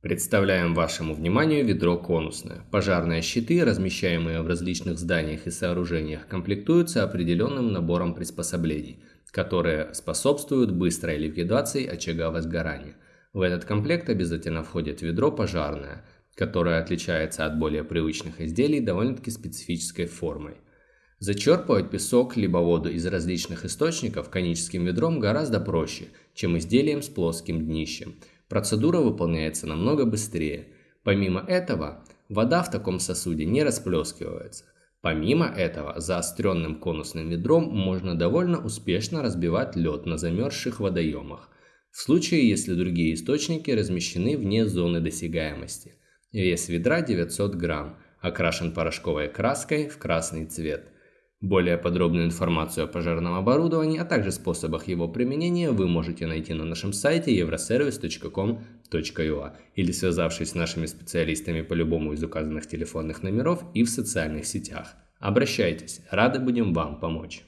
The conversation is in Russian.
Представляем вашему вниманию ведро конусное. Пожарные щиты, размещаемые в различных зданиях и сооружениях, комплектуются определенным набором приспособлений, которые способствуют быстрой ликвидации очага возгорания. В этот комплект обязательно входит ведро пожарное, которое отличается от более привычных изделий довольно-таки специфической формой. Зачерпывать песок либо воду из различных источников коническим ведром гораздо проще, чем изделием с плоским днищем – Процедура выполняется намного быстрее. Помимо этого, вода в таком сосуде не расплескивается. Помимо этого, заостренным конусным ведром можно довольно успешно разбивать лед на замерзших водоемах, в случае, если другие источники размещены вне зоны досягаемости. Вес ведра 900 грамм, окрашен порошковой краской в красный цвет – более подробную информацию о пожарном оборудовании, а также способах его применения вы можете найти на нашем сайте euroservice.com.ua или связавшись с нашими специалистами по любому из указанных телефонных номеров и в социальных сетях. Обращайтесь, рады будем вам помочь.